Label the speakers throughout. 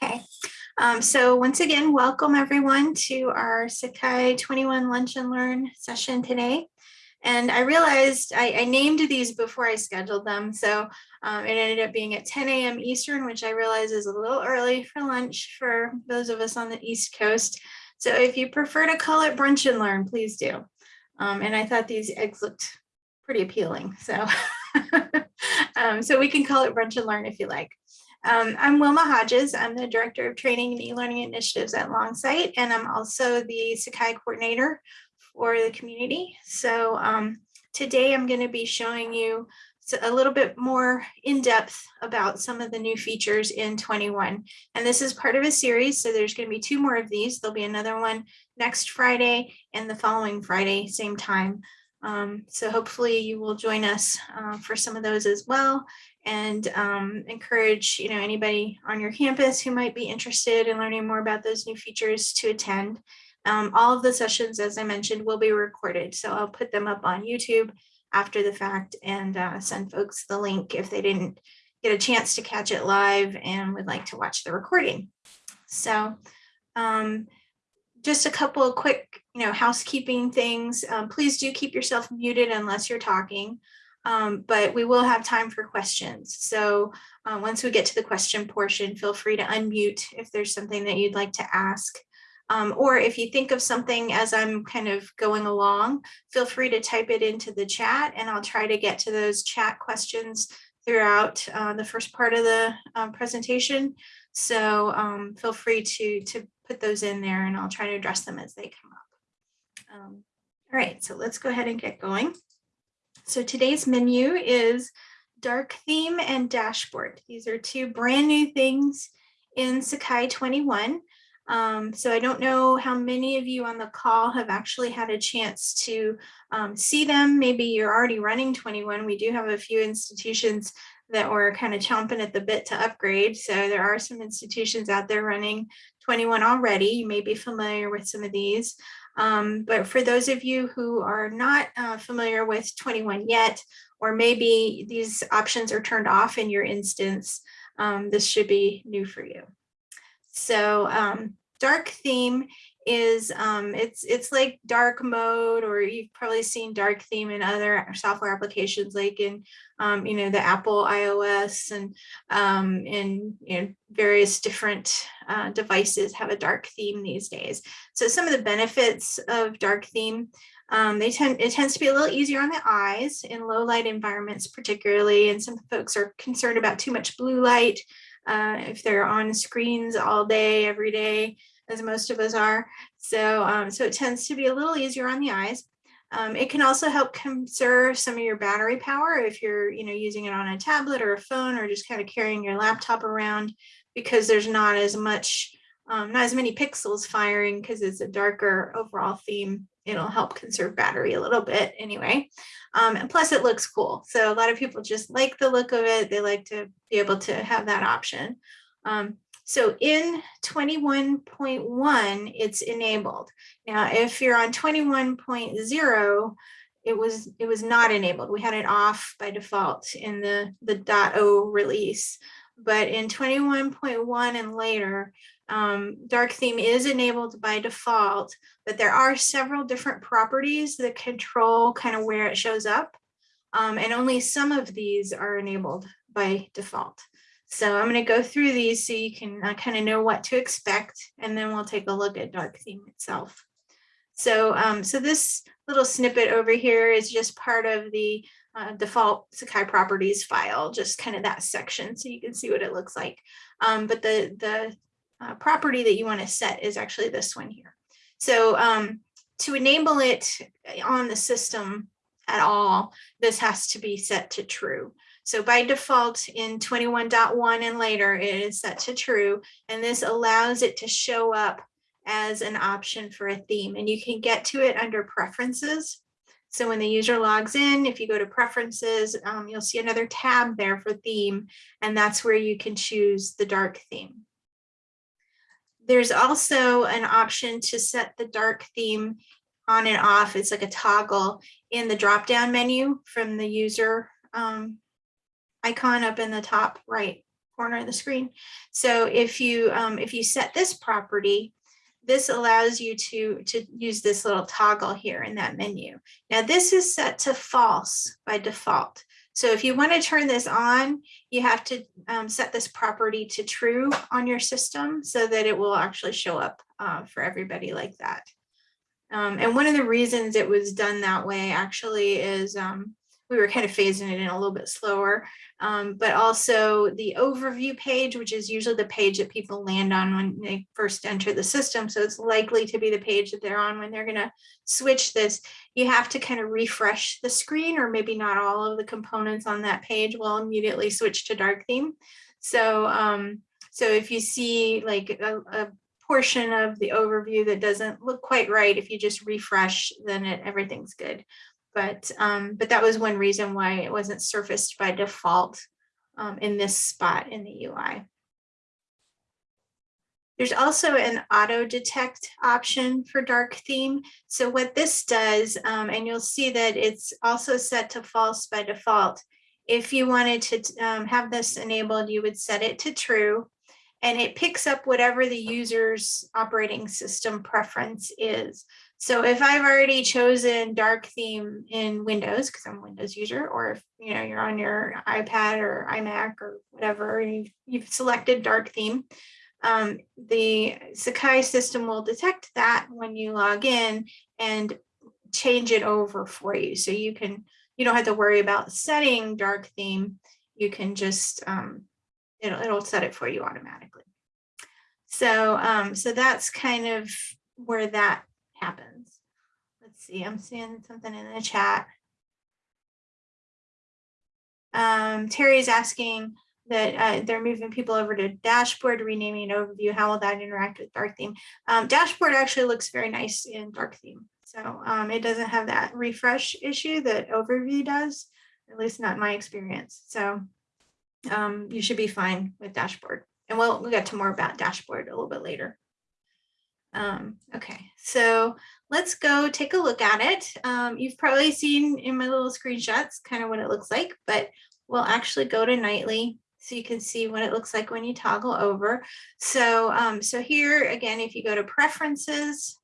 Speaker 1: Okay, um, so once again, welcome everyone to our Sakai 21 Lunch and Learn session today. And I realized I, I named these before I scheduled them. So um, it ended up being at 10 a.m. Eastern, which I realize is a little early for lunch for those of us on the East Coast. So if you prefer to call it brunch and learn, please do. Um, and I thought these eggs looked pretty appealing. So, um, so we can call it brunch and learn if you like. Um, I'm Wilma Hodges. I'm the Director of Training and E-Learning Initiatives at Longsight, and I'm also the Sakai Coordinator for the community. So um, today I'm going to be showing you a little bit more in depth about some of the new features in 21. And this is part of a series, so there's going to be two more of these. There'll be another one next Friday and the following Friday, same time. Um, so hopefully you will join us uh, for some of those as well and um, encourage you know anybody on your campus who might be interested in learning more about those new features to attend. Um, all of the sessions, as I mentioned, will be recorded. So I'll put them up on YouTube after the fact and uh, send folks the link if they didn't get a chance to catch it live and would like to watch the recording. So um, just a couple of quick, you know, housekeeping things. Um, please do keep yourself muted unless you're talking, um, but we will have time for questions. So uh, once we get to the question portion, feel free to unmute if there's something that you'd like to ask. Um, or if you think of something as I'm kind of going along, feel free to type it into the chat and I'll try to get to those chat questions throughout uh, the first part of the uh, presentation. So um, feel free to, to put those in there and I'll try to address them as they come up. Um, all right, so let's go ahead and get going. So today's menu is dark theme and dashboard. These are two brand new things in Sakai 21. Um, so I don't know how many of you on the call have actually had a chance to um, see them. Maybe you're already running 21. We do have a few institutions that were kind of chomping at the bit to upgrade. So there are some institutions out there running 21 already. You may be familiar with some of these. Um, but for those of you who are not uh, familiar with 21 yet, or maybe these options are turned off in your instance, um, this should be new for you. So um, dark theme is um, it's it's like dark mode, or you've probably seen dark theme in other software applications, like in um, you know the Apple iOS and um, in you know, various different uh, devices have a dark theme these days. So some of the benefits of dark theme um, they tend it tends to be a little easier on the eyes in low light environments, particularly, and some folks are concerned about too much blue light uh, if they're on screens all day, every day as most of us are. So, um, so it tends to be a little easier on the eyes. Um, it can also help conserve some of your battery power if you're, you know, using it on a tablet or a phone or just kind of carrying your laptop around because there's not as much, um, not as many pixels firing because it's a darker overall theme. It'll help conserve battery a little bit anyway. Um, and plus it looks cool. So a lot of people just like the look of it. They like to be able to have that option. Um, so in 21.1, it's enabled. Now, if you're on 21.0, it was it was not enabled. We had it off by default in the, the .o release. But in 21.1 and later, um, dark theme is enabled by default, but there are several different properties that control kind of where it shows up. Um, and only some of these are enabled by default. So I'm going to go through these so you can uh, kind of know what to expect, and then we'll take a look at dark theme itself. So, um, so this little snippet over here is just part of the uh, default Sakai properties file, just kind of that section, so you can see what it looks like. Um, but the, the uh, property that you want to set is actually this one here. So um, to enable it on the system at all, this has to be set to true. So by default in 21.1 and later, it is set to true, and this allows it to show up as an option for a theme. And you can get to it under preferences. So when the user logs in, if you go to preferences, um, you'll see another tab there for theme, and that's where you can choose the dark theme. There's also an option to set the dark theme on and off. It's like a toggle in the drop-down menu from the user um, icon up in the top right corner of the screen. So if you um, if you set this property, this allows you to, to use this little toggle here in that menu. Now this is set to false by default. So if you want to turn this on, you have to um, set this property to true on your system so that it will actually show up uh, for everybody like that. Um, and one of the reasons it was done that way actually is um, we were kind of phasing it in a little bit slower, um, but also the overview page, which is usually the page that people land on when they first enter the system. So it's likely to be the page that they're on when they're going to switch this. You have to kind of refresh the screen or maybe not all of the components on that page will immediately switch to dark theme. So, um, so if you see like a, a portion of the overview that doesn't look quite right, if you just refresh, then it, everything's good but um, but that was one reason why it wasn't surfaced by default um, in this spot in the UI. There's also an auto detect option for dark theme. So what this does, um, and you'll see that it's also set to false by default. If you wanted to um, have this enabled, you would set it to true and it picks up whatever the user's operating system preference is. So if I've already chosen dark theme in Windows, because I'm a Windows user, or if you know you're on your iPad or iMac or whatever, and you've, you've selected dark theme, um, the Sakai system will detect that when you log in and change it over for you. So you can, you don't have to worry about setting dark theme. You can just, um, it'll, it'll set it for you automatically. So, um, so that's kind of where that see, I'm seeing something in the chat. Um, Terry's asking that uh, they're moving people over to dashboard, renaming overview. How will that interact with dark theme? Um, dashboard actually looks very nice in dark theme. So um, it doesn't have that refresh issue that overview does, at least not in my experience. So um, you should be fine with dashboard. And we'll, we'll get to more about dashboard a little bit later. Um, okay, so let's go take a look at it. Um, you've probably seen in my little screenshots kind of what it looks like, but we'll actually go to nightly so you can see what it looks like when you toggle over. So, um, so here again, if you go to preferences,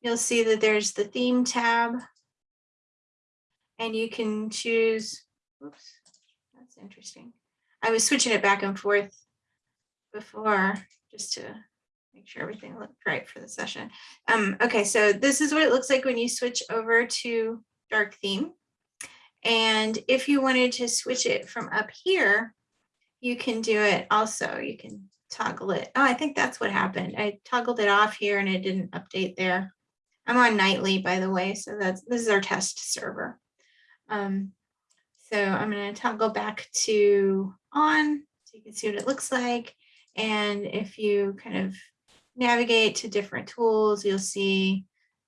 Speaker 1: you'll see that there's the theme tab and you can choose, oops, that's interesting. I was switching it back and forth before just to make sure everything looked right for the session. Um, okay, so this is what it looks like when you switch over to dark theme. And if you wanted to switch it from up here, you can do it also. You can toggle it. Oh, I think that's what happened. I toggled it off here and it didn't update there. I'm on nightly, by the way, so that's this is our test server. Um, so I'm going to toggle back to on so you can see what it looks like. And if you kind of navigate to different tools, you'll see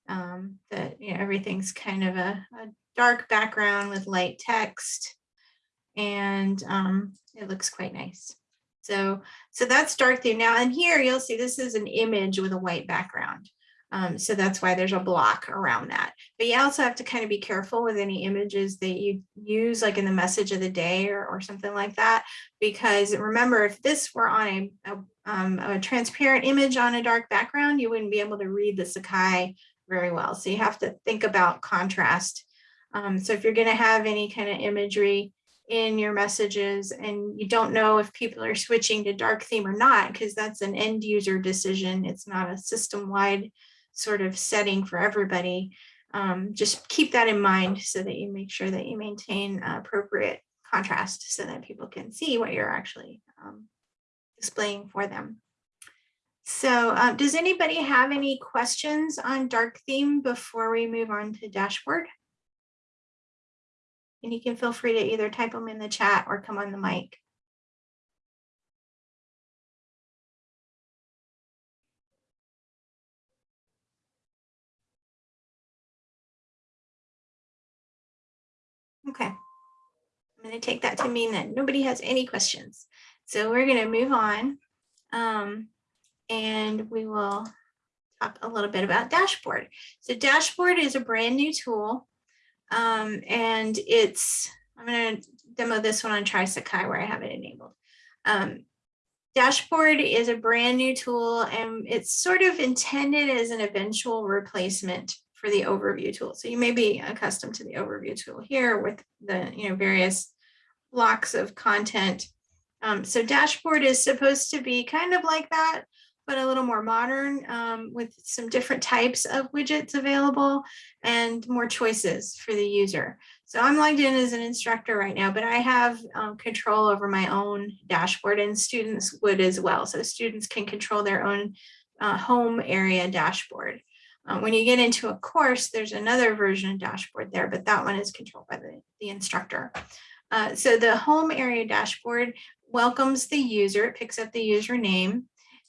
Speaker 1: um, that you know, everything's kind of a, a, dark background with light text and um, it looks quite nice. So, so that's dark theme. Now, and here you'll see this is an image with a white background. Um, so that's why there's a block around that. But you also have to kind of be careful with any images that you use like in the message of the day or, or something like that. Because remember, if this were on a, a, um, a transparent image on a dark background, you wouldn't be able to read the Sakai very well. So you have to think about contrast. Um, so if you're going to have any kind of imagery in your messages and you don't know if people are switching to dark theme or not, because that's an end user decision. It's not a system wide sort of setting for everybody, um, just keep that in mind so that you make sure that you maintain appropriate contrast so that people can see what you're actually displaying for them. So uh, does anybody have any questions on dark theme before we move on to dashboard? And you can feel free to either type them in the chat or come on the mic. Okay. I'm going to take that to mean that nobody has any questions. So we're going to move on um, and we will talk a little bit about dashboard. So dashboard is a brand new tool um, and it's, I'm going to demo this one on TrySakai where I have it enabled. Um, Dashboard is a brand new tool and it's sort of intended as an eventual replacement for the overview tool. So you may be accustomed to the overview tool here with the you know various blocks of content. Um, so dashboard is supposed to be kind of like that, but a little more modern um, with some different types of widgets available and more choices for the user. So I'm logged in as an instructor right now, but I have um, control over my own dashboard and students would as well. So students can control their own uh, home area dashboard. Um, when you get into a course, there's another version of dashboard there, but that one is controlled by the, the instructor. Uh, so the home area dashboard welcomes the user, it picks up the username,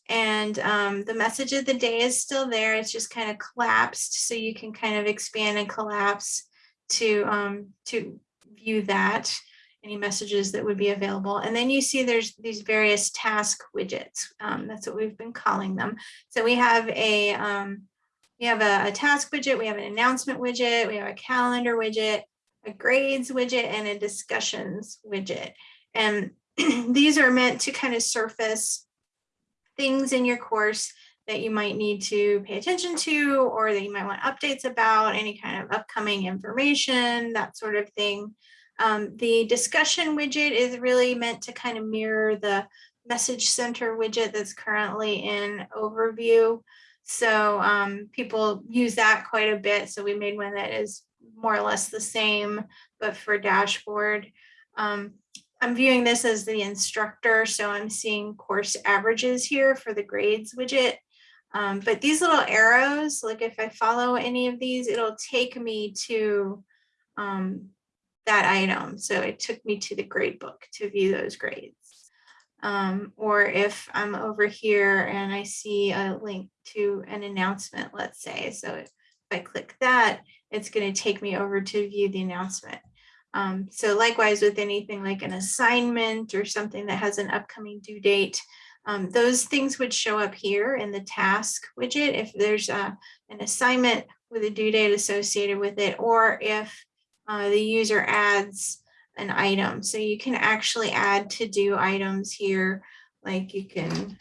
Speaker 1: and um, the message of the day is still there. It's just kind of collapsed, so you can kind of expand and collapse to um, to view that any messages that would be available. And then you see there's these various task widgets. Um, that's what we've been calling them. So we have a um, we have a, a, task widget, we have an announcement widget, we have a calendar widget, a grades widget, and a discussions widget. And these are meant to kind of surface things in your course that you might need to pay attention to or that you might want updates about, any kind of upcoming information, that sort of thing. Um, the discussion widget is really meant to kind of mirror the message center widget that's currently in overview. So um, people use that quite a bit. So we made one that is more or less the same, but for dashboard. Um, I'm viewing this as the instructor, so I'm seeing course averages here for the grades widget. Um, but these little arrows, like if I follow any of these, it'll take me to um, that item. So it took me to the grade book to view those grades. Um, or if I'm over here and I see a link to an announcement, let's say, so if I click that, it's going to take me over to view the announcement. Um, so likewise with anything like an assignment or something that has an upcoming due date, um, those things would show up here in the task widget if there's a, an assignment with a due date associated with it, or if uh, the user adds an item. So you can actually add to do items here, like you can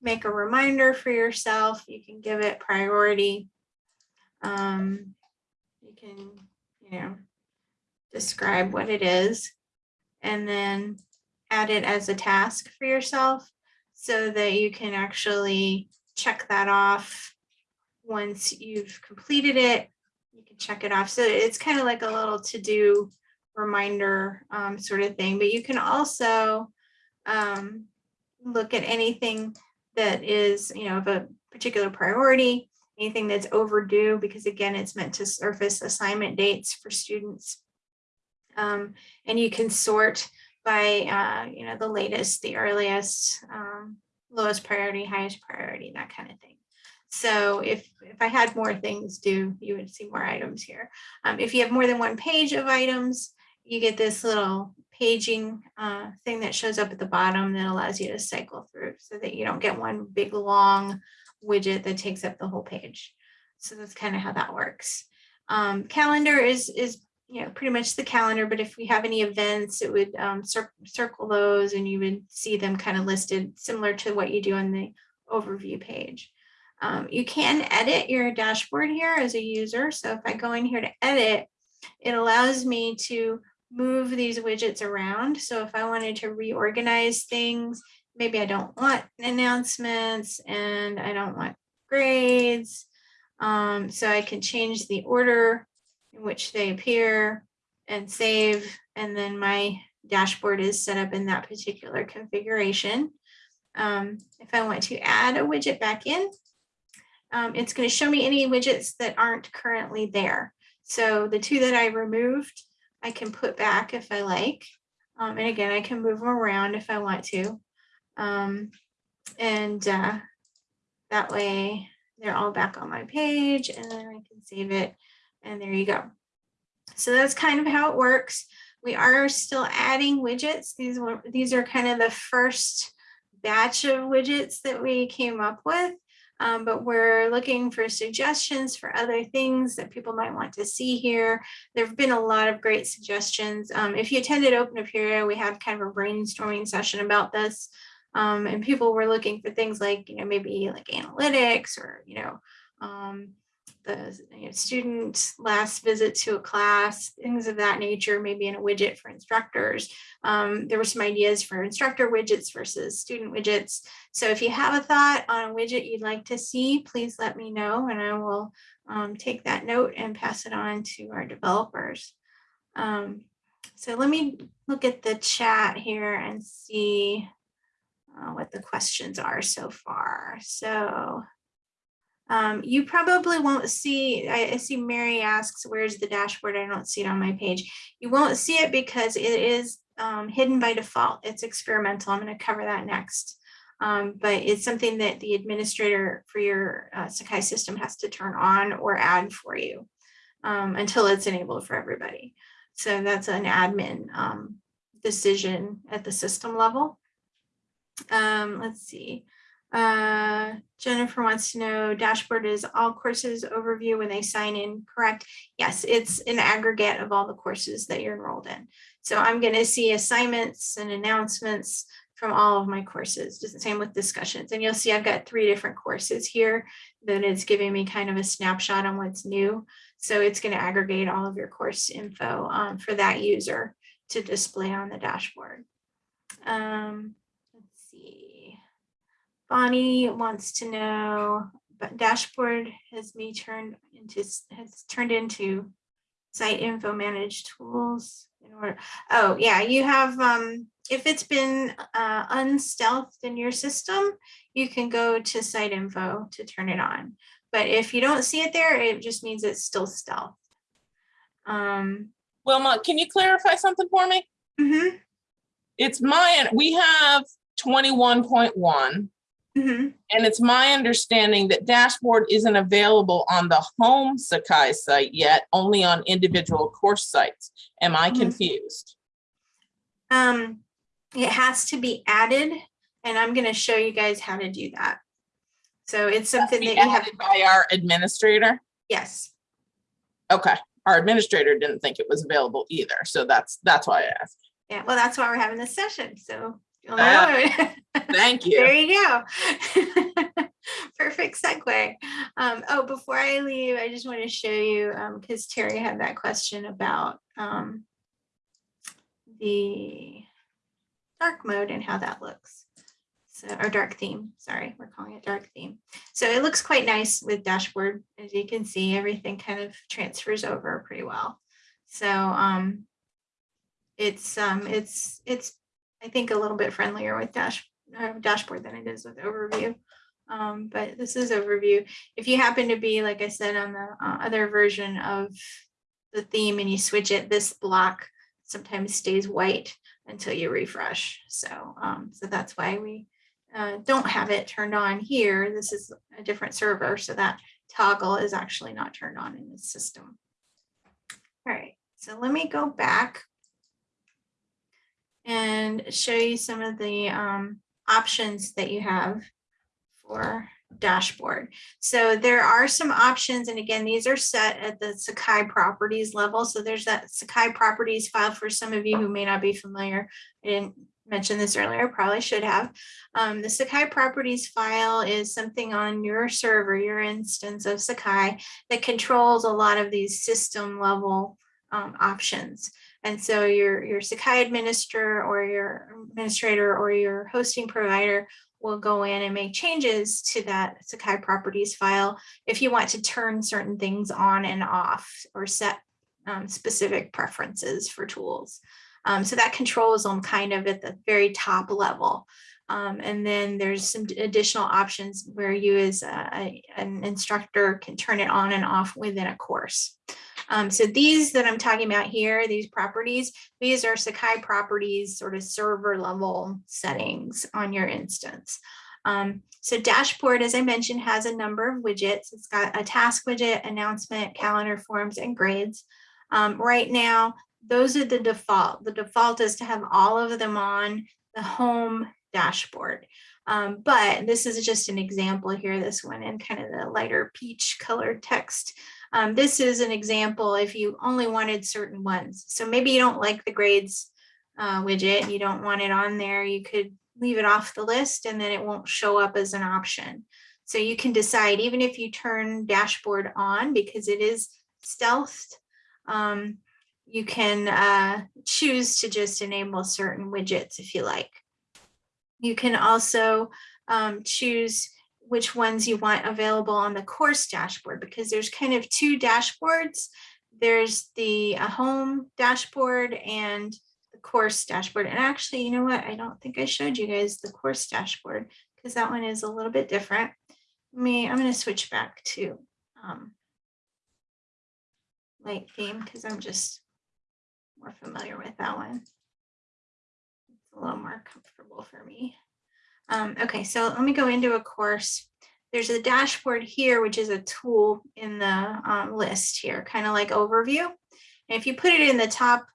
Speaker 1: make a reminder for yourself, you can give it priority. Um, you can, you know, describe what it is and then add it as a task for yourself so that you can actually check that off once you've completed it. You can check it off. So it's kind of like a little to-do reminder um, sort of thing but you can also um, look at anything that is you know of a particular priority anything that's overdue because again it's meant to surface assignment dates for students um, and you can sort by, uh, you know, the latest, the earliest, um, lowest priority, highest priority, that kind of thing. So if, if I had more things due, you would see more items here. Um, if you have more than one page of items, you get this little paging uh, thing that shows up at the bottom that allows you to cycle through so that you don't get one big long widget that takes up the whole page. So that's kind of how that works. Um, calendar is, is you know, pretty much the calendar, but if we have any events, it would um, cir circle those and you would see them kind of listed similar to what you do on the overview page. Um, you can edit your dashboard here as a user. So if I go in here to edit, it allows me to move these widgets around. So if I wanted to reorganize things, maybe I don't want announcements and I don't want grades. Um, so I can change the order in which they appear and save. And then my dashboard is set up in that particular configuration. Um, if I want to add a widget back in, um, it's going to show me any widgets that aren't currently there. So the two that I removed, I can put back if I like. Um, and again, I can move them around if I want to. Um, and uh, that way they're all back on my page and then I can save it and there you go. So that's kind of how it works. We are still adding widgets. These were, these are kind of the first batch of widgets that we came up with. Um, but we're looking for suggestions for other things that people might want to see here. There have been a lot of great suggestions. Um, if you attended Open Apereo, we had kind of a brainstorming session about this. Um, and people were looking for things like, you know, maybe like analytics or, you know, um, the you know, student last visit to a class, things of that nature, maybe in a widget for instructors. Um, there were some ideas for instructor widgets versus student widgets. So if you have a thought on a widget you'd like to see, please let me know and I will um, take that note and pass it on to our developers. Um, so let me look at the chat here and see uh, what the questions are so far. So um, you probably won't see, I, see Mary asks, where's the dashboard? I don't see it on my page. You won't see it because it is um, hidden by default. It's experimental. I'm going to cover that next. Um, but it's something that the administrator for your uh, Sakai system has to turn on or add for you um, until it's enabled for everybody. So that's an admin um, decision at the system level. Um, let's see. Uh, Jennifer wants to know dashboard is all courses overview when they sign in, correct? Yes, it's an aggregate of all the courses that you're enrolled in. So I'm going to see assignments and announcements from all of my courses, the same with discussions. And you'll see I've got three different courses here that it's giving me kind of a snapshot on what's new. So it's going to aggregate all of your course info um, for that user to display on the dashboard. Um. Bonnie wants to know, but dashboard has me turned into has turned into site info managed tools in order. Oh yeah, you have um if it's been uh, unstealthed in your system, you can go to site info to turn it on. But if you don't see it there, it just means it's still stealth. Um,
Speaker 2: Wilma, can you clarify something for me?
Speaker 1: Mm -hmm.
Speaker 2: It's my, we have 21.1
Speaker 1: Mhm.
Speaker 2: And it's my understanding that dashboard isn't available on the home Sakai site yet, only on individual course sites. Am I
Speaker 1: Mhm.
Speaker 2: confused?
Speaker 1: Um, it has to be added and I'm gonna show you guys how to do that. So it's something that you have,
Speaker 2: By our administrator?
Speaker 1: yes,
Speaker 2: Okay, our administrator didn't think it was available either, so that's, that's why I asked.
Speaker 1: yeah, well, that's why we're having this session, so. You'll
Speaker 2: Ah.
Speaker 1: know.
Speaker 2: Thank
Speaker 1: There
Speaker 2: you.
Speaker 1: you go. Perfect segue. Um, oh, before I leave, I just want to show you, um, because Terry had that question about um, the dark mode and how that looks. So, or dark theme, sorry, we're calling it dark theme. So it looks quite nice with dashboard. As you can see, everything kind of transfers over pretty well. So um, it's um, it's it's I think a little bit friendlier with dash uh, dashboard than it is with overview. Um, but this is overview. If you happen to be, like I said, on the uh, other version of the theme and you switch it, this block sometimes stays white until you refresh. So, um, so that's why we uh, don't have it turned on here. This is a different server, so that toggle is actually not turned on in this system. All right, so let me go back and show you some of the um, options that you have for dashboard. So there are some options, and again, these are set at the Sakai properties level. So there's that Sakai properties file for some of you who may not be familiar. I didn't mention this earlier, probably should have. Um, the Sakai properties file is something on your server, your instance of Sakai that controls a lot of these system level um, options. And so your, your Sakai administrator or your administrator or your hosting provider will go in and make changes to that Sakai properties file if you want to turn certain things on and off or set um, specific preferences for tools. Um, so that controls them kind of at the very top level. Um, and then there's some additional options where you as a, an instructor can turn it on and off within a course. Um, so these that I'm talking about here, these properties, these are Sakai properties, sort of server level settings on your instance. Um, so dashboard, as I mentioned, has a number of widgets. It's got a task widget, announcement, calendar forms, and grades. Um, right now, those are the default. The default is to have all of them on. the home dashboard. Um, but this is just an example here, this one in kind of the lighter peach colored text. Um, this is an example if you only wanted certain ones. So maybe you don't like the grades uh, widget, you don't want it on there, you could leave it off the list and then it won't show up as an option. So you can decide, even if you turn dashboard on, because it is stealthed, um, you can uh, choose to just enable certain widgets if you like. You can also um, choose which ones you want available on the course dashboard because there's kind of two dashboards. There's the uh, home dashboard and the course dashboard. And actually, you know what? I don't think I showed you guys the course dashboard because that one is a little bit different. Me, I'm going to switch back to um, light theme because I'm just more familiar with that one. It's a little more comfortable for me. Um, okay, so let me go into a course. There's a dashboard here, which is a tool in the um, list here, kind of like overview. And if you put it in the top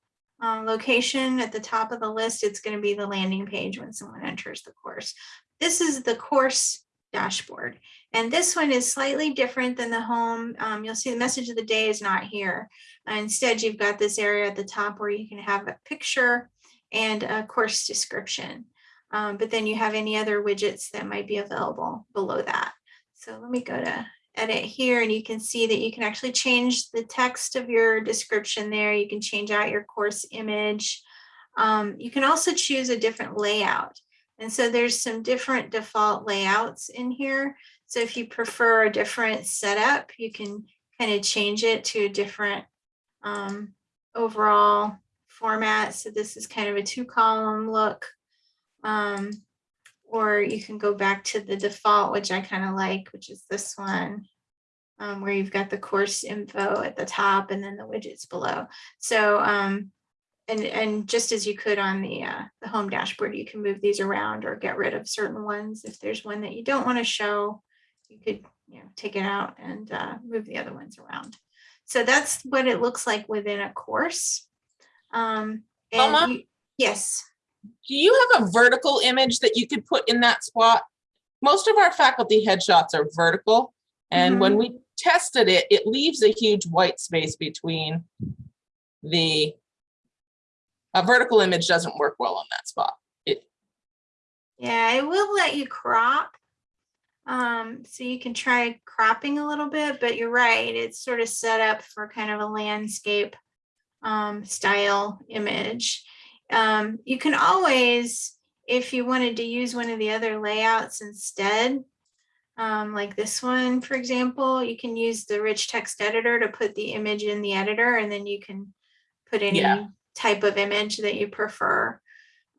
Speaker 1: um, location at the top of the list, it's going to be the landing page when someone enters the course. This is the course dashboard. And this one is slightly different than the home. Um, you'll see the message of the day is not here. Uh, instead, you've got this area at the top where you can have a picture and a course description. Um, but then you have any other widgets that might be available below that. So let me go to edit here and you can see that you can actually change the text of your description there. You can change out your course image. Um, you can also choose a different layout. And so there's some different default layouts in here. So if you prefer a different setup, you can kind of change it to a different um, overall format. So this is kind of a two column look. Um, or you can go back to the default, which I kind of like, which is this one, um, where you've got the course info at the top and then the widgets below. So, um, and, and just as you could on the, uh, the home dashboard, you can move these around or get rid of certain ones. If there's one that you don't want to show, you could you know, take it out and uh, move the other ones around. So that's what it looks like within a course. Um, and you- yes.
Speaker 2: Do you have a vertical image that you could put in that spot? Most of our faculty headshots are vertical. And when we tested it, it leaves a huge white space between the, a vertical image doesn't work well on that spot. It,
Speaker 1: Yeah, it will let you crop. Um, so you can try cropping a little bit, but you're right, it's sort of set up for kind of a landscape um, style image. Um, you can always, if you wanted to use one of the other layouts instead, um, like this one, for example, you can use the rich text editor to put the image in the editor and then you can put any
Speaker 2: Yeah.
Speaker 1: type of image that you prefer.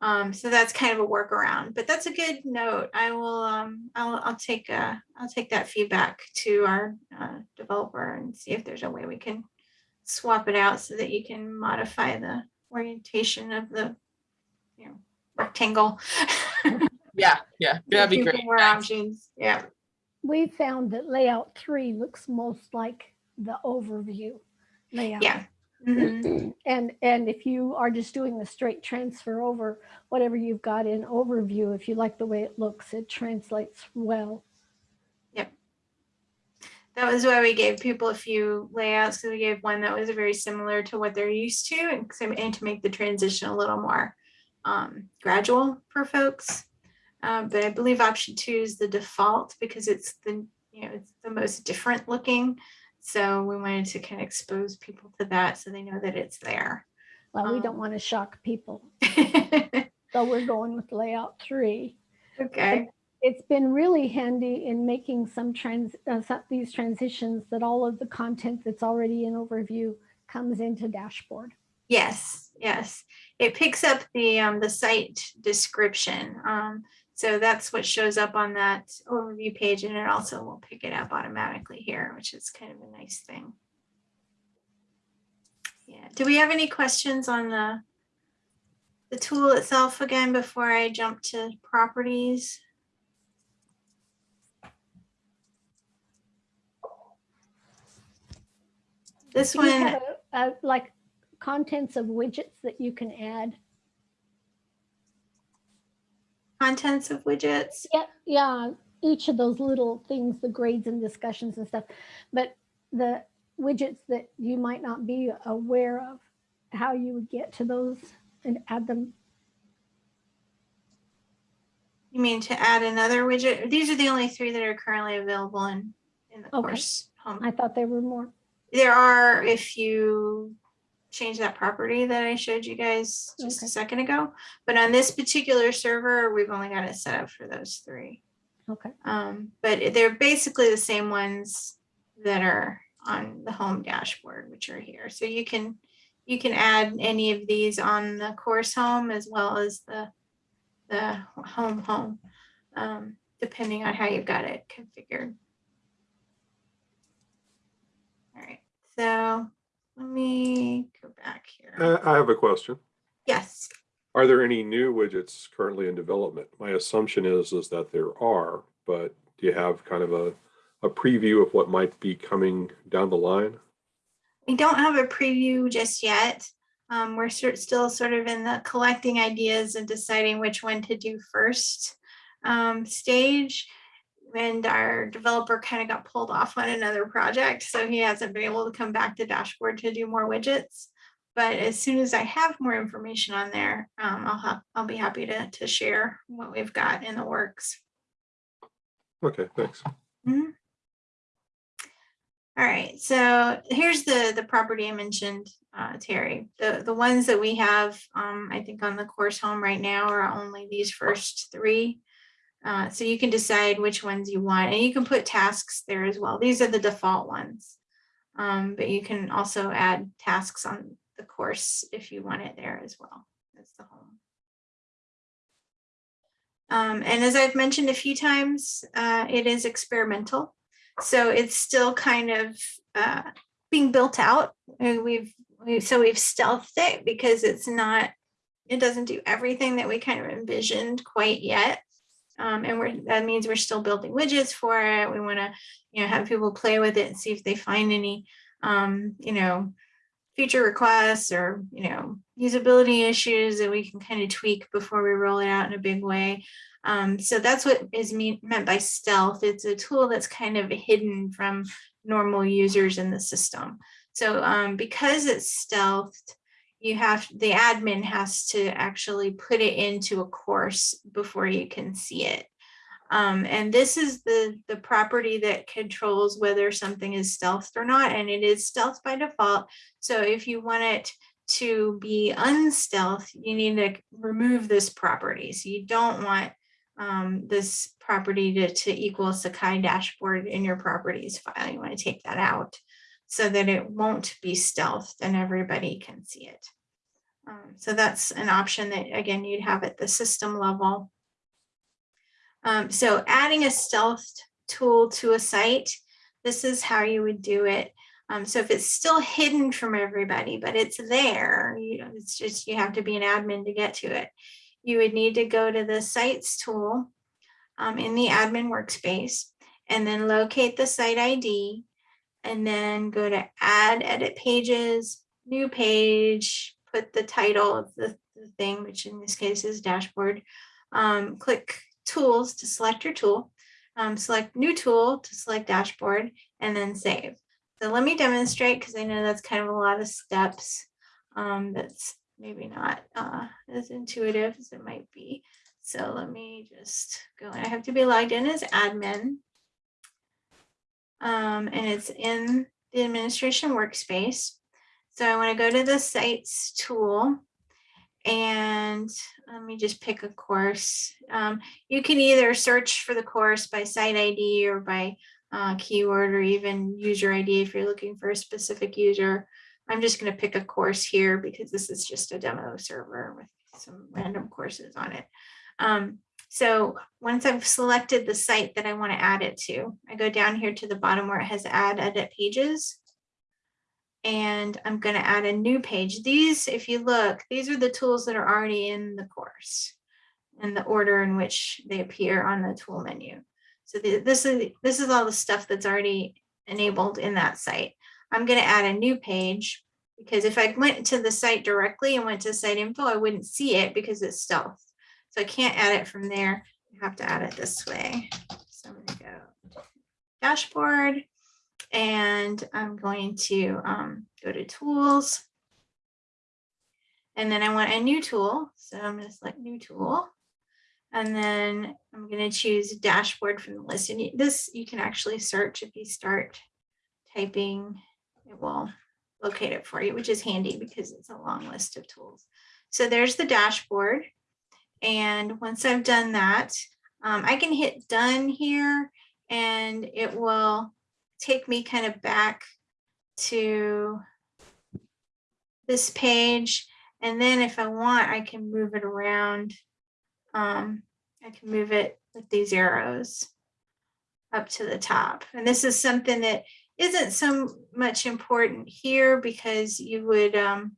Speaker 1: Um, so that's kind of a workaround, but that's a good note. I will, um, I'll, I'll take, uh, I'll take that feedback to our, uh, developer and see if there's a way we can swap it out so that you can modify the orientation of the, you know, rectangle.
Speaker 2: yeah, yeah, that'd be great.
Speaker 1: More
Speaker 2: Thanks.
Speaker 1: options, yeah.
Speaker 3: We found that layout three looks most like the overview layout.
Speaker 1: Yeah. Mhm.
Speaker 3: And, and if you are just doing the straight transfer over whatever you've got in overview, if you like the way it looks, it translates well.
Speaker 1: That was why we gave people a few layouts, because we gave one that was very similar to what they're used to and, and to make the transition a little more um, gradual for folks. Um, but I believe option two is the default because it's the, you know, it's the most different looking. So we wanted to kind of expose people to that so they know that it's there.
Speaker 3: Well, we
Speaker 1: Um,
Speaker 3: don't want to shock people. So we're going with layout three.
Speaker 1: Okay,
Speaker 3: It's been really handy in making some trans, uh, these transitions that all of the content that's already in overview comes into dashboard.
Speaker 1: yes, yes. It picks up the, um, the site description. Um, so that's what shows up on that overview page and it also will pick it up automatically here, which is kind of a nice thing. Yeah, do we have any questions on the the tool itself again before I jump to properties? This
Speaker 3: Do
Speaker 1: one,
Speaker 3: have a- a- Like contents of widgets that you can add.
Speaker 1: contents of widgets.
Speaker 3: Yeah, yeah, each of those little things, the grades and discussions and stuff. But the widgets that you might not be aware of, how you would get to those and add them.
Speaker 1: You mean to add another widget? These are the only three that are currently available in, in the
Speaker 3: Okay.
Speaker 1: course home.
Speaker 3: I thought there were more.
Speaker 1: There are, if you change that property that I showed you guys just a second ago, but on this particular server, we've only got it set up for those three.
Speaker 3: Okay,
Speaker 1: Um, but they're basically the same ones that are on the home dashboard, which are here. So you can, you can add any of these on the course home as well as the, the home home, um, depending on how you've got it configured. All right, so let me go back here.
Speaker 4: Uh, I have a question.
Speaker 1: Yes,
Speaker 4: Are there any new widgets currently in development? My assumption is, is that there are, but do you have kind of a, a preview of what might be coming down the line?
Speaker 1: we don't have a preview just yet. Um, we're still sort of in the collecting ideas and deciding which one to do first um, stage. And our developer kind of got pulled off on another project, so he hasn't been able to come back to dashboard to do more widgets. But as soon as I have more information on there, um, I'll have, I'll be happy to, to share what we've got in the works.
Speaker 4: Okay, thanks.
Speaker 1: Mhm. All right, so here's the, the property I mentioned, uh, Terry. The, the ones that we have, um, I think on the course home right now are only these first three. Uh, so you can decide which ones you want and you can put tasks there as well. These are the default ones. Um, but you can also add tasks on the course if you want it there as well. That's the home. Um, and as I've mentioned a few times, uh, it is experimental. So it's still kind of uh, being built out. And we've, we, so we've stealthed it because it's not, it doesn't do everything that we kind of envisioned quite yet. Um, and we're, that means we're still building widgets for it. We want to, you know, have people play with it and see if they find any, um, you know, feature requests or, you know, usability issues that we can kind of tweak before we roll it out in a big way. Um, so that's what is mean, meant by stealth. It's a tool that's kind of hidden from normal users in the system. So um, because it's stealthed, you have, the admin has to actually put it into a course before you can see it. Um, and this is the, the property that controls whether something is stealthed or not, and it is stealth by default. So if you want it to be unstealth, you need to remove this property. So you don't want um, this property to, to equal Sakai dashboard in your properties file. You want to take that out so that it won't be stealthed and everybody can see it. Um, so that's an option that, again, you'd have at the system level. Um, so adding a stealth tool to a site, this is how you would do it. Um, so if it's still hidden from everybody, but it's there, you know, it's just you have to be an admin to get to it. You would need to go to the sites tool um, in the admin workspace and then locate the site ID and then go to add edit pages, new page, put the title of the, the thing, which in this case is dashboard. Um, click tools to select your tool, um, select new tool to select dashboard and then save. So let me demonstrate because I know that's kind of a lot of steps. Um, that's maybe not uh, as intuitive as it might be. So let me just go. I have to be logged in as admin. Um, and it's in the administration workspace. So I want to go to the sites tool and let me just pick a course. Um, you can either search for the course by site ID or by uh, keyword or even user ID if you're looking for a specific user. I'm just going to pick a course here because this is just a demo server with some random courses on it. Um, so once I've selected the site that I want to add it to, I go down here to the bottom where it has add edit pages. And I'm going to add a new page. These, if you look, these are the tools that are already in the course and the order in which they appear on the tool menu. So this is this is all the stuff that's already enabled in that site. I'm going to add a new page because if I went to the site directly and went to site info, I wouldn't see it because it's stealth. I can't add it from there. I have to add it this way. So I'm gonna go dashboard and I'm going to um, go to tools. And then I want a new tool. So I'm going to select new tool. And then I'm going to choose dashboard from the list. And this you can actually search if you start typing, it will locate it for you, which is handy because it's a long list of tools. So there's the dashboard. And once I've done that, um, I can hit done here and it will take me kind of back to this page. And then if I want, I can move it around. Um, I can move it with these arrows up to the top. And this is something that isn't so much important here because you would um,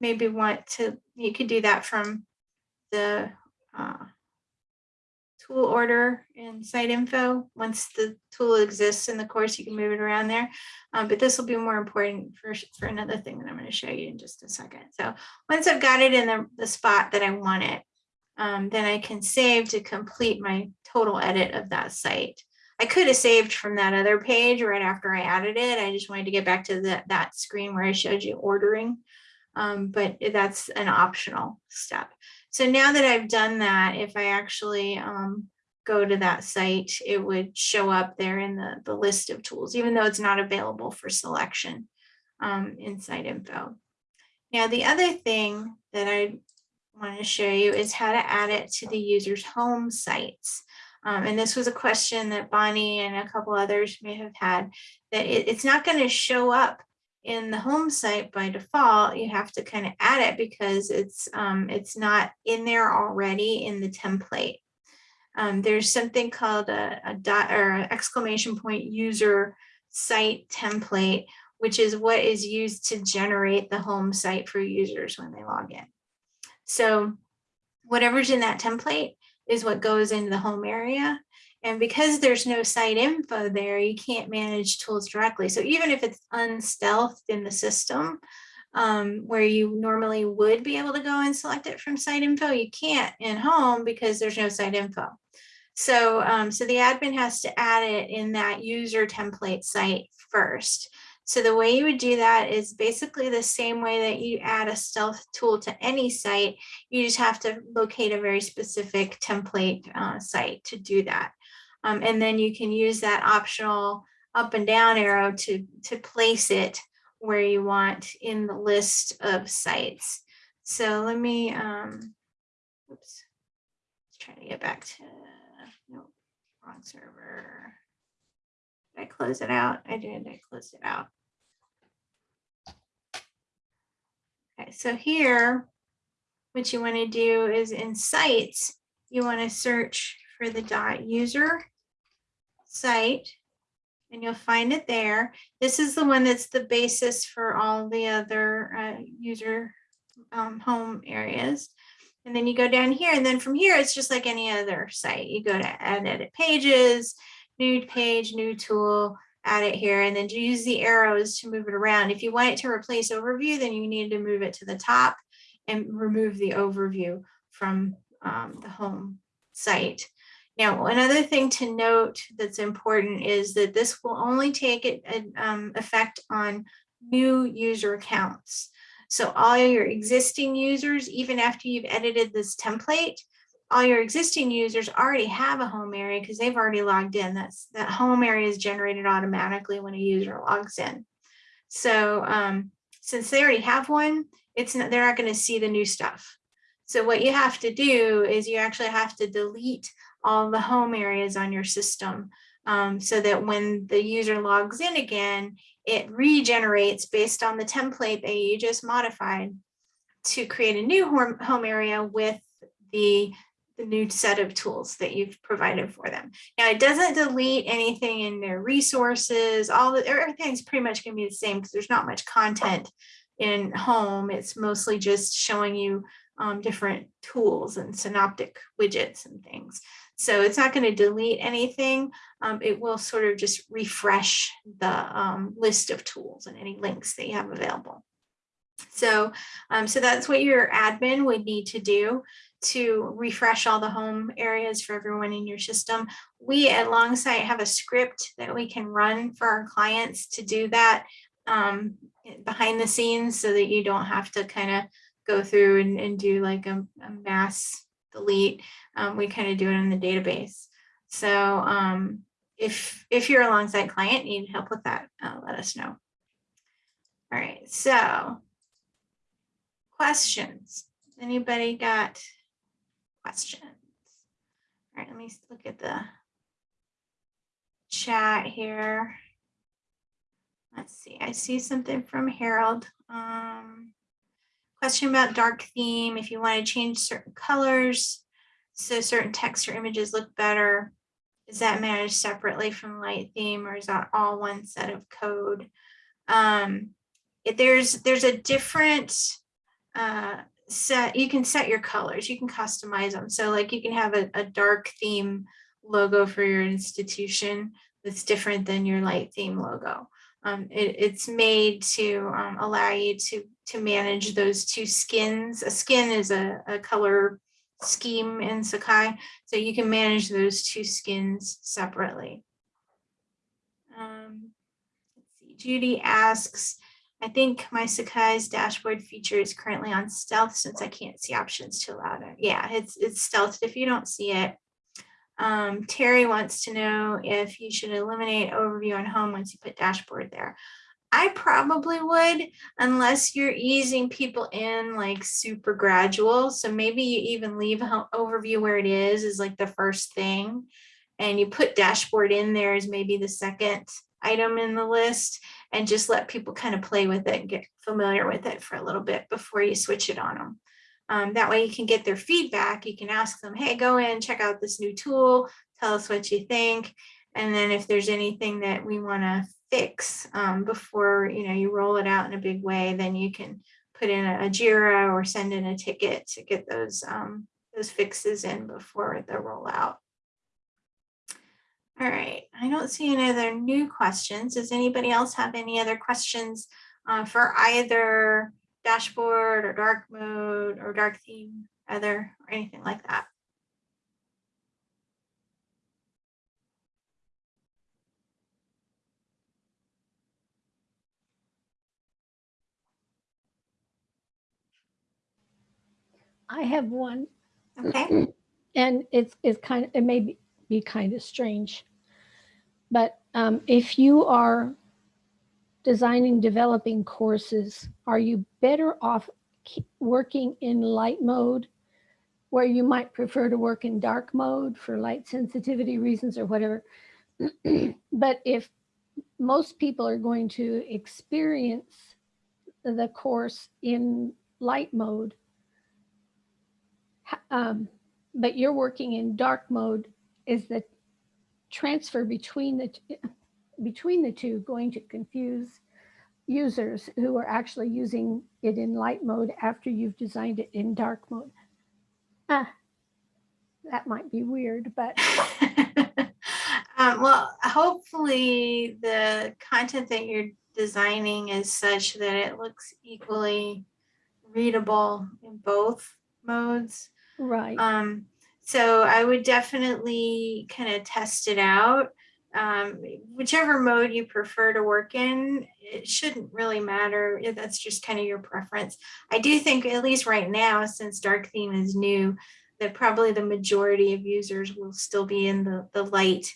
Speaker 1: maybe want to, you could do that from the uh, tool order in site info. Once the tool exists in the course, you can move it around there. Um, but this will be more important for, for another thing that I'm going to show you in just a second. So once I've got it in the, the spot that I want it, um, then I can save to complete my total edit of that site. I could have saved from that other page right after I added it. I just wanted to get back to that that screen where I showed you ordering. Um, but that's an optional step. So now that I've done that, if I actually um, go to that site, it would show up there in the, the list of tools, even though it's not available for selection um, in site info. Now, the other thing that I want to show you is how to add it to the user's home sites. Um, and this was a question that Bonnie and a couple others may have had, that it, it's not going to show up in the home site by default. You have to kind of add it because it's um, it's not in there already in the template. Um, there's something called a, a dot or exclamation point user site template, which is what is used to generate the home site for users when they log in. So whatever's in that template is what goes into the home area. And because there's no site info there, you can't manage tools directly. So even if it's unstealthed in the system, um, where you normally would be able to go and select it from site info, you can't in home because there's no site info. So, um, so the admin has to add it in that user template site first. So the way you would do that is basically the same way that you add a stealth tool to any site. You just have to locate a very specific template uh, site to do that. Um, and then you can use that optional up and down arrow to, to place it where you want in the list of sites. So let me, um, oops, let's try to get back to, no, wrong server. Did I close it out? I did, I closed it out. Okay, so here, what you want to do is in sites, you want to search for the dot user site and you'll find it there. This is the one that's the basis for all the other uh, user um, home areas. And then you go down here and then from here, it's just like any other site. You go to add edit pages, new page, new tool, add it here, and then use the arrows to move it around. If you want it to replace overview, then you need to move it to the top and remove the overview from um, the home site. Now, another thing to note that's important is that this will only take it um, effect on new user accounts. So all your existing users, even after you've edited this template, all your existing users already have a home area because they've already logged in. That's that home area is generated automatically when a user logs in. So um, since they already have one, it's not, they're not going to see the new stuff. So what you have to do is you actually have to delete all the home areas on your system um, so that when the user logs in again, it regenerates based on the template that you just modified to create a new home, home area with the, the new set of tools that you've provided for them. Now it doesn't delete anything in their resources, all the everything's pretty much gonna be the same because there's not much content in home. It's mostly just showing you um, different tools and synoptic widgets and things. So it's not going to delete anything. Um, it will sort of just refresh the um, list of tools and any links that you have available. So, um, so that's what your admin would need to do to refresh all the home areas for everyone in your system. We at Longsight have a script that we can run for our clients to do that um, behind the scenes so that you don't have to kind of go through and, and do like a, a mass delete. Um, we kind of do it in the database. So um, if if you're a Longsight client, need help with that, uh, let us know. All right, so questions. Anybody got questions? All right, let me look at the chat here. Let's see, I see something from Harold. Um, question about dark theme, if you want to change certain colors, so certain text or images look better, is that managed separately from light theme or is that all one set of code? Um, if there's there's a different uh, set, you can set your colors, you can customize them. So like you can have a, a dark theme logo for your institution that's different than your light theme logo. Um, it, it's made to um, allow you to to manage those two skins. A skin is a, a color scheme in Sakai, so you can manage those two skins separately. Um, let's see. Judy asks, I think my Sakai's dashboard feature is currently on stealth since I can't see options to allow it. Yeah, it's it's stealthed if you don't see it. Um, Terry wants to know if you should eliminate overview on home once you put dashboard there. I probably would, unless you're easing people in like super gradual. So maybe you even leave overview where it is, is like the first thing. And you put dashboard in there as maybe the second item in the list and just let people kind of play with it and get familiar with it for a little bit before you switch it on them. Um, that way you can get their feedback. You can ask them, hey, go in, check out this new tool, tell us what you think. And then if there's anything that we want to fix um, before you know you roll it out in a big way, then you can put in a, a Jira or send in a ticket to get those um, those fixes in before the rollout. All right, I don't see any other new questions. Does anybody else have any other questions uh, for either dashboard or dark mode or dark theme, either or anything like that?
Speaker 3: I have one
Speaker 1: Okay,
Speaker 3: and it's, it's kind of, it may be, be kind of strange. But um, if you are designing, developing courses, are you better off working in light mode? Where you might prefer to work in dark mode for light sensitivity reasons or whatever. But if most people are going to experience the course in light mode, um, but you're working in dark mode, is the transfer between the between the two going to confuse users who are actually using it in light mode after you've designed it in dark mode? Ah, that might be weird, but
Speaker 1: um, well, hopefully the content that you're designing is such that it looks equally readable in both modes.
Speaker 3: right.
Speaker 1: Um, so I would definitely kind of test it out. Um, whichever mode you prefer to work in, it shouldn't really matter. That's just kind of your preference. I do think, at least right now, since dark theme is new, that probably the majority of users will still be in the, the light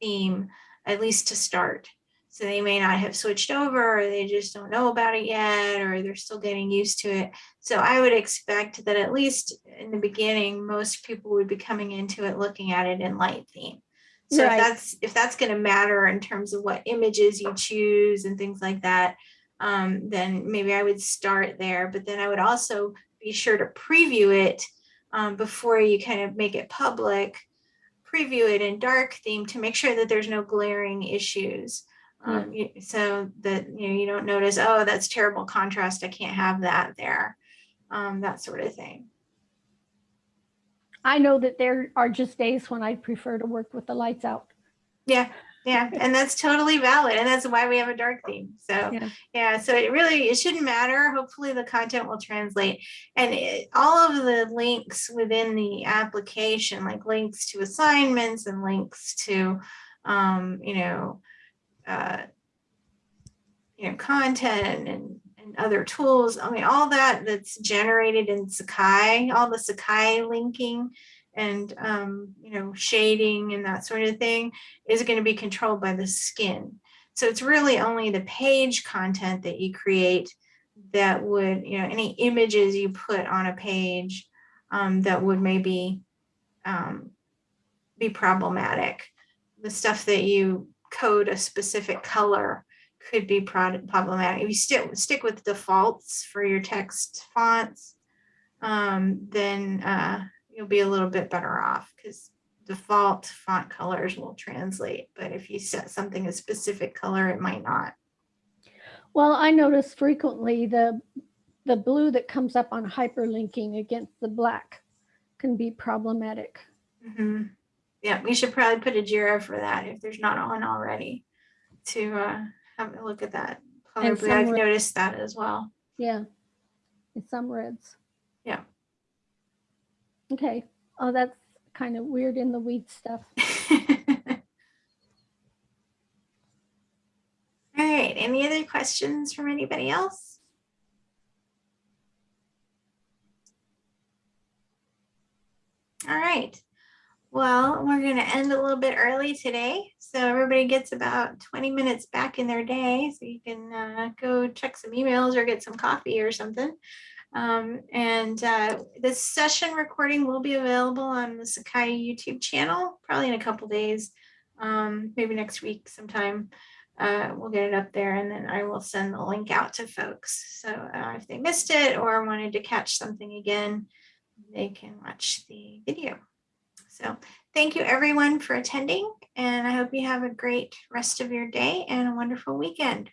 Speaker 1: theme, at least to start. So they may not have switched over, or they just don't know about it yet, or they're still getting used to it. So I would expect that at least in the beginning, most people would be coming into it looking at it in light theme. So
Speaker 3: Right.
Speaker 1: if that's if that's going to matter in terms of what images you choose and things like that, um, then maybe I would start there. But then I would also be sure to preview it um, before you kind of make it public. Preview it in dark theme to make sure that there's no glaring issues. Um, you- so that you know you don't notice, oh, that's terrible contrast. I can't have that there. Um, that sort of thing.
Speaker 3: I know that there are just days when I prefer to work with the lights out.
Speaker 1: Yeah, Yeah, and that's totally valid. And that's why we have a dark theme. So
Speaker 3: Yeah.
Speaker 1: yeah, so it really, it shouldn't matter. Hopefully the content will translate. And it, all of the links within the application, like links to assignments and links to, um, you know, uh, you know, content and, and other tools. I mean, all that that's generated in Sakai, all the Sakai linking and, um, you know, shading and that sort of thing is going to be controlled by the skin. So it's really only the page content that you create that would, you know, any images you put on a page um, that would maybe um, be problematic. The stuff that you code a specific color could be problematic. If you stick stick with defaults for your text fonts, um, then uh, you'll be a little bit better off because default font colors will translate. But if you set something a specific color, it might not.
Speaker 3: Well, I notice frequently the, the blue that comes up on hyperlinking against the black can be problematic.
Speaker 1: Mhm. Yeah, we should probably put a JIRA for that if there's not one already to uh, have a look at that.
Speaker 3: And
Speaker 1: Probably I've noticed that as well.
Speaker 3: Yeah, in some reds.
Speaker 1: Yeah.
Speaker 3: Okay, oh, that's kind of weird in the weed stuff.
Speaker 1: All right, any other questions from anybody else? All right, well, we're gonna end a little bit early today, so everybody gets about 20 minutes back in their day, so you can uh, go check some emails or get some coffee or something. Um, and uh, this session recording will be available on the Sakai YouTube channel, probably in a couple days, um, maybe next week sometime uh, we'll get it up there and then I will send the link out to folks. So uh, if they missed it or wanted to catch something again, they can watch the video. So thank you everyone for attending and I hope you have a great rest of your day and a wonderful weekend.